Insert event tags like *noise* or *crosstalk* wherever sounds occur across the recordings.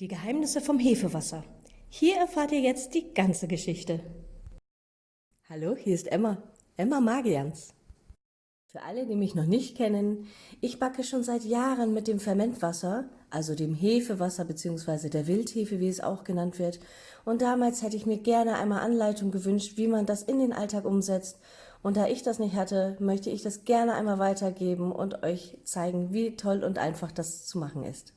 Die Geheimnisse vom Hefewasser. Hier erfahrt ihr jetzt die ganze Geschichte. Hallo, hier ist Emma, Emma Magians. Für alle, die mich noch nicht kennen, ich backe schon seit Jahren mit dem Fermentwasser, also dem Hefewasser bzw. der Wildhefe, wie es auch genannt wird. Und damals hätte ich mir gerne einmal Anleitung gewünscht, wie man das in den Alltag umsetzt. Und da ich das nicht hatte, möchte ich das gerne einmal weitergeben und euch zeigen, wie toll und einfach das zu machen ist.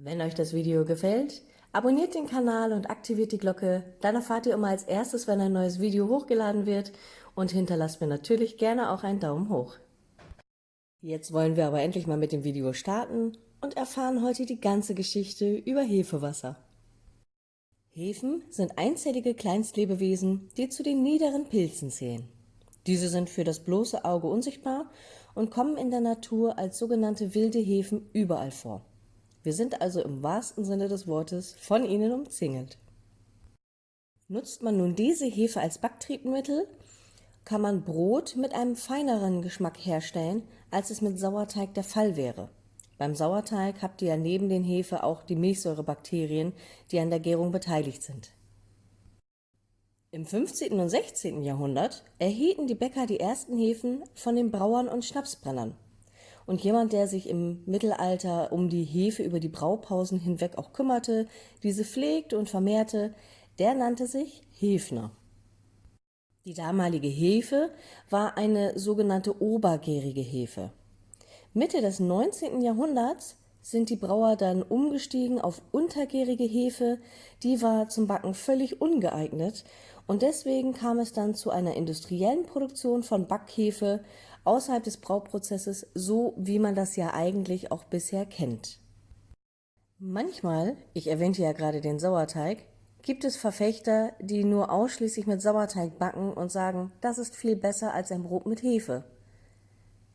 Wenn euch das Video gefällt, abonniert den Kanal und aktiviert die Glocke, dann erfahrt ihr immer als erstes, wenn ein neues Video hochgeladen wird und hinterlasst mir natürlich gerne auch einen Daumen hoch. Jetzt wollen wir aber endlich mal mit dem Video starten und erfahren heute die ganze Geschichte über Hefewasser. Hefen sind einzellige Kleinstlebewesen, die zu den niederen Pilzen zählen. Diese sind für das bloße Auge unsichtbar und kommen in der Natur als sogenannte wilde Hefen überall vor. Wir sind also im wahrsten Sinne des Wortes von ihnen umzingelt. Nutzt man nun diese Hefe als Backtriebmittel, kann man Brot mit einem feineren Geschmack herstellen, als es mit Sauerteig der Fall wäre. Beim Sauerteig habt ihr ja neben den Hefe auch die Milchsäurebakterien, die an der Gärung beteiligt sind. Im 15. und 16. Jahrhundert erhielten die Bäcker die ersten Hefen von den Brauern und Schnapsbrennern. Und jemand, der sich im Mittelalter um die Hefe über die Braupausen hinweg auch kümmerte, diese pflegte und vermehrte, der nannte sich Hefner. Die damalige Hefe war eine sogenannte obergärige Hefe. Mitte des 19. Jahrhunderts sind die Brauer dann umgestiegen auf untergärige Hefe, die war zum Backen völlig ungeeignet und deswegen kam es dann zu einer industriellen Produktion von Backhefe außerhalb des Brauprozesses, so wie man das ja eigentlich auch bisher kennt. Manchmal, ich erwähnte ja gerade den Sauerteig, gibt es Verfechter, die nur ausschließlich mit Sauerteig backen und sagen, das ist viel besser als ein Brot mit Hefe.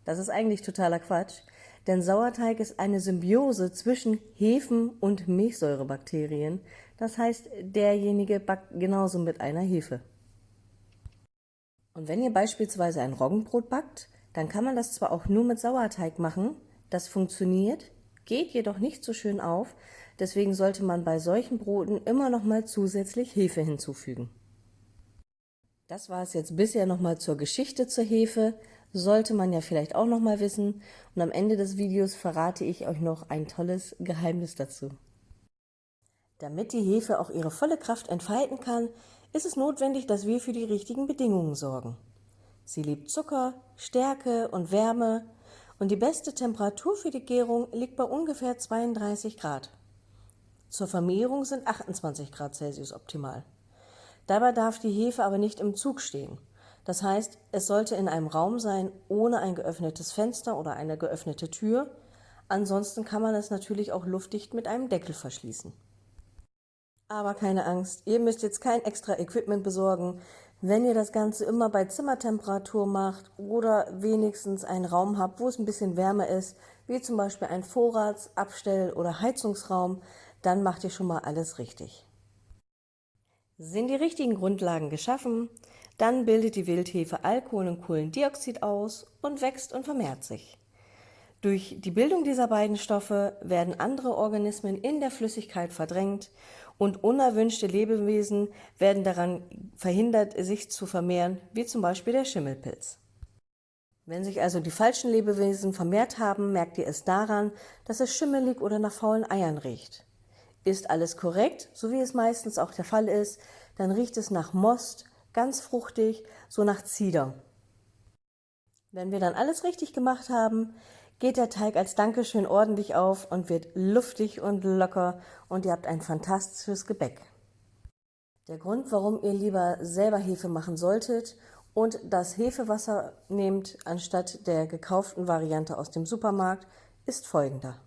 Das ist eigentlich totaler Quatsch, denn Sauerteig ist eine Symbiose zwischen Hefen und Milchsäurebakterien, das heißt, derjenige backt genauso mit einer Hefe. Und wenn ihr beispielsweise ein Roggenbrot backt, dann kann man das zwar auch nur mit Sauerteig machen, das funktioniert, geht jedoch nicht so schön auf, deswegen sollte man bei solchen Broten immer noch mal zusätzlich Hefe hinzufügen. Das war es jetzt bisher noch mal zur Geschichte zur Hefe, sollte man ja vielleicht auch noch mal wissen und am Ende des Videos verrate ich euch noch ein tolles Geheimnis dazu. Damit die Hefe auch ihre volle Kraft entfalten kann, ist es notwendig, dass wir für die richtigen Bedingungen sorgen. Sie liebt Zucker, Stärke und Wärme und die beste Temperatur für die Gärung liegt bei ungefähr 32 Grad. Zur Vermehrung sind 28 Grad Celsius optimal. Dabei darf die Hefe aber nicht im Zug stehen. Das heißt, es sollte in einem Raum sein ohne ein geöffnetes Fenster oder eine geöffnete Tür. Ansonsten kann man es natürlich auch luftdicht mit einem Deckel verschließen. Aber keine Angst, ihr müsst jetzt kein extra Equipment besorgen. Wenn ihr das Ganze immer bei Zimmertemperatur macht oder wenigstens einen Raum habt, wo es ein bisschen wärmer ist, wie zum Beispiel ein Vorrats-, Abstell- oder Heizungsraum, dann macht ihr schon mal alles richtig. Sind die richtigen Grundlagen geschaffen, dann bildet die Wildhefe Alkohol und Kohlendioxid aus und wächst und vermehrt sich. Durch die Bildung dieser beiden Stoffe werden andere Organismen in der Flüssigkeit verdrängt und unerwünschte Lebewesen werden daran verhindert, sich zu vermehren, wie zum Beispiel der Schimmelpilz. Wenn sich also die falschen Lebewesen vermehrt haben, merkt ihr es daran, dass es schimmelig oder nach faulen Eiern riecht. Ist alles korrekt, so wie es meistens auch der Fall ist, dann riecht es nach Most, ganz fruchtig, so nach Zieder. Wenn wir dann alles richtig gemacht haben, geht der Teig als Dankeschön ordentlich auf und wird luftig und locker und ihr habt ein fantastisches Gebäck. Der Grund, warum ihr lieber selber Hefe machen solltet und das Hefewasser nehmt anstatt der gekauften Variante aus dem Supermarkt, ist folgender.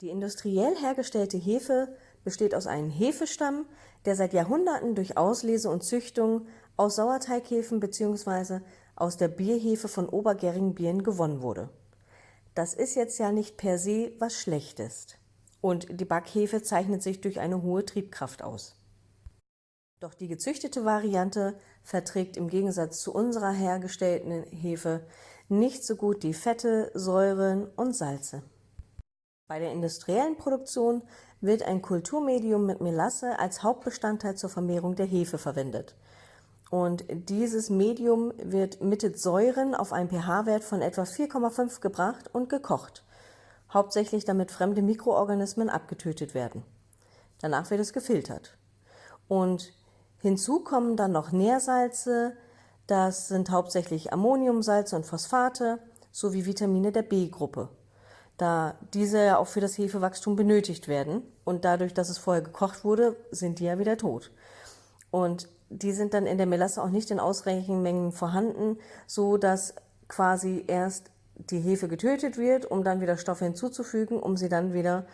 Die industriell hergestellte Hefe besteht aus einem Hefestamm, der seit Jahrhunderten durch Auslese und Züchtung aus Sauerteighefen bzw. aus der Bierhefe von obergärigen Bieren gewonnen wurde. Das ist jetzt ja nicht per se was Schlechtes. Und die Backhefe zeichnet sich durch eine hohe Triebkraft aus. Doch die gezüchtete Variante verträgt im Gegensatz zu unserer hergestellten Hefe nicht so gut die Fette, Säuren und Salze. Bei der industriellen Produktion wird ein Kulturmedium mit Melasse als Hauptbestandteil zur Vermehrung der Hefe verwendet. Und dieses Medium wird mittels Säuren auf einen pH-Wert von etwa 4,5 gebracht und gekocht, hauptsächlich damit fremde Mikroorganismen abgetötet werden. Danach wird es gefiltert. Und hinzu kommen dann noch Nährsalze, das sind hauptsächlich Ammoniumsalze und Phosphate sowie Vitamine der B-Gruppe, da diese ja auch für das Hefewachstum benötigt werden und dadurch, dass es vorher gekocht wurde, sind die ja wieder tot. Und die sind dann in der Melasse auch nicht in ausreichenden Mengen vorhanden, so dass quasi erst die Hefe getötet wird, um dann wieder Stoffe hinzuzufügen, um sie dann wieder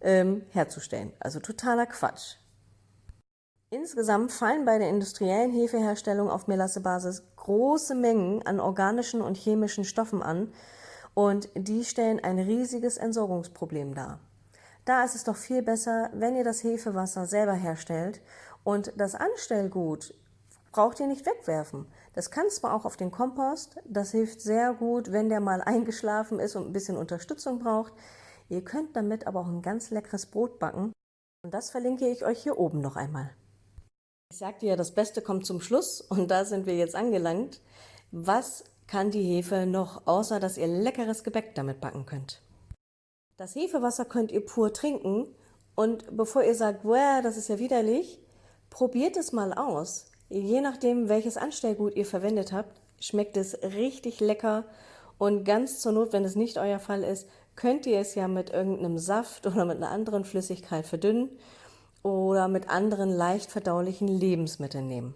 ähm, herzustellen. Also totaler Quatsch. Insgesamt fallen bei der industriellen Hefeherstellung auf Melassebasis große Mengen an organischen und chemischen Stoffen an und die stellen ein riesiges Entsorgungsproblem dar. Da ist es doch viel besser, wenn ihr das Hefewasser selber herstellt und das Anstellgut braucht ihr nicht wegwerfen. Das kann zwar auch auf den Kompost, das hilft sehr gut, wenn der mal *laughs* eingeschlafen ist und ein bisschen Unterstützung braucht. Ihr könnt damit aber auch ein ganz leckeres Brot backen und das verlinke ich euch hier oben noch einmal. Ich sagte ja, das Beste kommt zum Schluss und da sind wir jetzt angelangt. Was kann die Hefe noch, außer dass ihr leckeres Gebäck damit backen könnt? Das Hefewasser könnt ihr pur trinken und bevor ihr sagt, das ist ja widerlich, Probiert es mal aus. Je nachdem, welches Anstellgut ihr verwendet habt, schmeckt es richtig lecker und ganz zur Not, wenn es nicht euer Fall ist, könnt ihr es ja mit irgendeinem Saft oder mit einer anderen Flüssigkeit verdünnen oder mit anderen leicht verdaulichen Lebensmitteln nehmen.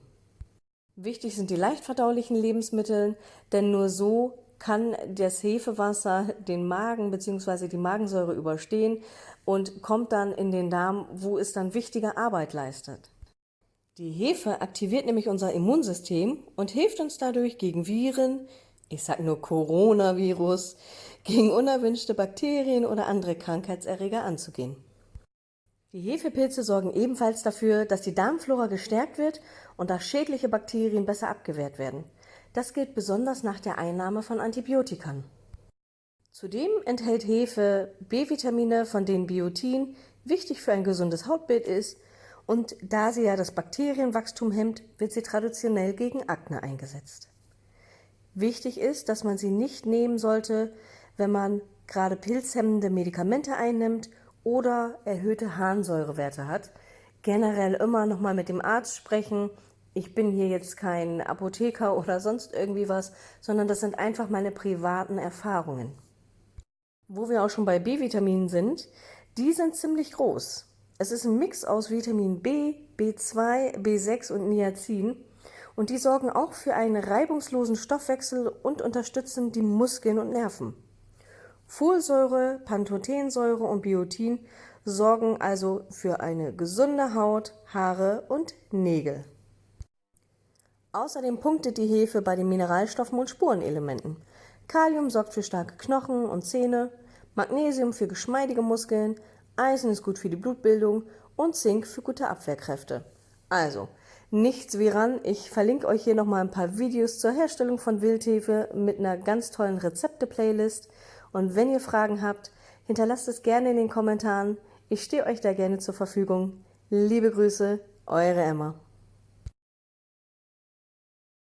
Wichtig sind die leicht verdaulichen Lebensmittel, denn nur so kann das Hefewasser den Magen bzw. die Magensäure überstehen und kommt dann in den Darm, wo es dann wichtige Arbeit leistet. Die Hefe aktiviert nämlich unser Immunsystem und hilft uns dadurch gegen Viren, ich sage nur Coronavirus, gegen unerwünschte Bakterien oder andere Krankheitserreger anzugehen. Die Hefepilze sorgen ebenfalls dafür, dass die Darmflora gestärkt wird und dass schädliche Bakterien besser abgewehrt werden. Das gilt besonders nach der Einnahme von Antibiotikern. Zudem enthält Hefe B-Vitamine, von denen Biotin wichtig für ein gesundes Hautbild ist und da sie ja das Bakterienwachstum hemmt, wird sie traditionell gegen Akne eingesetzt. Wichtig ist, dass man sie nicht nehmen sollte, wenn man gerade pilzhemmende Medikamente einnimmt oder erhöhte Harnsäurewerte hat. Generell immer nochmal mit dem Arzt sprechen. Ich bin hier jetzt kein Apotheker oder sonst irgendwie was, sondern das sind einfach meine privaten Erfahrungen. Wo wir auch schon bei B-Vitaminen sind, die sind ziemlich groß. Es ist ein Mix aus Vitamin B, B2, B6 und Niacin und die sorgen auch für einen reibungslosen Stoffwechsel und unterstützen die Muskeln und Nerven. Folsäure, Pantothensäure und Biotin sorgen also für eine gesunde Haut, Haare und Nägel. Außerdem punktet die Hefe bei den Mineralstoffen und Spurenelementen. Kalium sorgt für starke Knochen und Zähne, Magnesium für geschmeidige Muskeln, Eisen ist gut für die Blutbildung und Zink für gute Abwehrkräfte. Also, nichts wie ran. Ich verlinke euch hier nochmal ein paar Videos zur Herstellung von Wildhefe mit einer ganz tollen Rezepte-Playlist. Und wenn ihr Fragen habt, hinterlasst es gerne in den Kommentaren. Ich stehe euch da gerne zur Verfügung. Liebe Grüße, eure Emma.